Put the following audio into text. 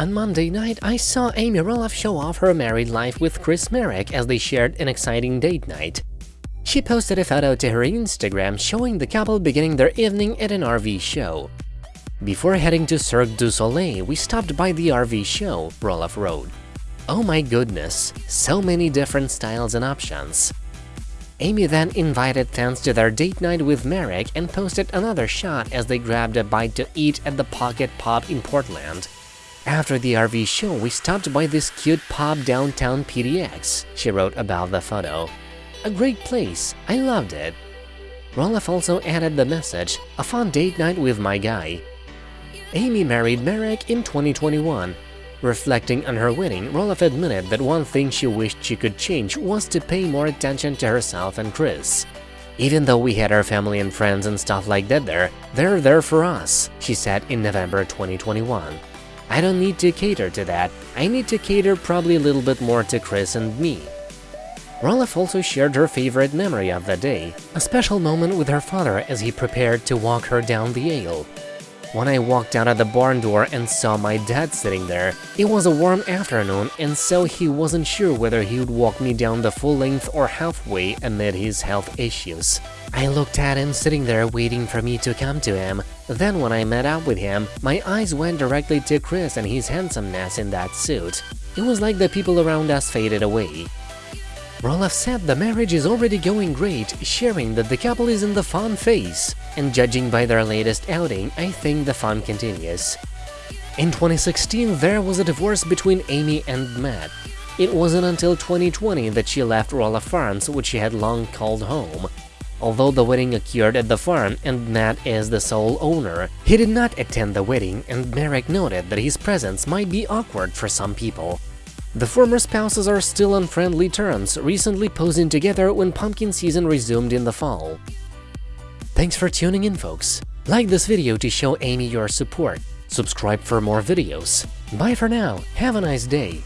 On Monday night, I saw Amy Roloff show off her married life with Chris Marek as they shared an exciting date night. She posted a photo to her Instagram showing the couple beginning their evening at an RV show. Before heading to Cirque du Soleil, we stopped by the RV show, Roloff wrote. Oh my goodness, so many different styles and options. Amy then invited fans to their date night with Marek and posted another shot as they grabbed a bite to eat at the Pocket Pub in Portland. After the RV show, we stopped by this cute pub downtown PDX, she wrote about the photo. A great place, I loved it. Roloff also added the message, a fun date night with my guy. Amy married Marek in 2021. Reflecting on her wedding, Roloff admitted that one thing she wished she could change was to pay more attention to herself and Chris. Even though we had our family and friends and stuff like that there, they're there for us, she said in November 2021. I don't need to cater to that, I need to cater probably a little bit more to Chris and me. Roloff also shared her favorite memory of the day, a special moment with her father as he prepared to walk her down the aisle. When I walked out of the barn door and saw my dad sitting there, it was a warm afternoon and so he wasn't sure whether he would walk me down the full length or halfway amid his health issues. I looked at him sitting there waiting for me to come to him. Then when I met up with him, my eyes went directly to Chris and his handsomeness in that suit. It was like the people around us faded away. Roloff said the marriage is already going great, sharing that the couple is in the fun phase, and judging by their latest outing, I think the fun continues. In 2016, there was a divorce between Amy and Matt. It wasn't until 2020 that she left Roloff Farms, which she had long called home. Although the wedding occurred at the farm and Matt is the sole owner, he did not attend the wedding and Marek noted that his presence might be awkward for some people. The former spouses are still on friendly terms, recently posing together when pumpkin season resumed in the fall. Thanks for tuning in, folks. Like this video to show Amy your support. Subscribe for more videos. Bye for now, have a nice day.